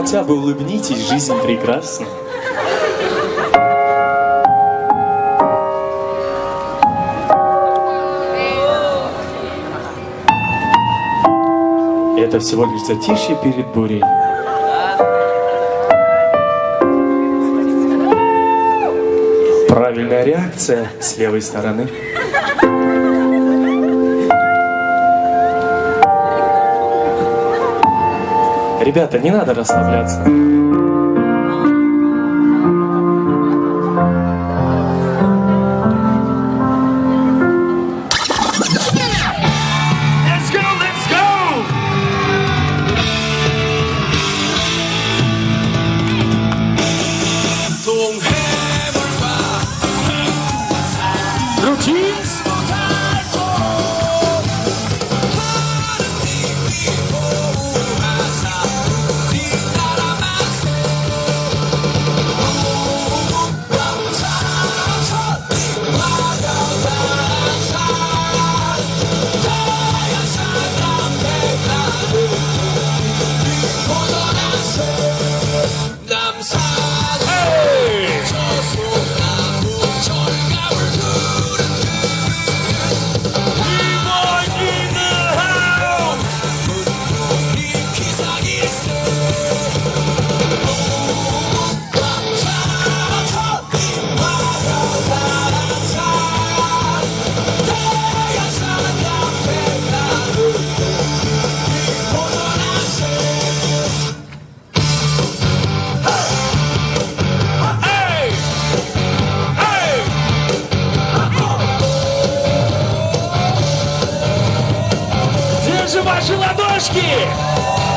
хотя бы улыбнитесь, жизнь прекрасна. Это всего лишь затишье перед бурей. Правильная реакция с левой стороны. Ребята, не надо расслабляться. Let's ваши ладошки?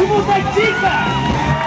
último Batista!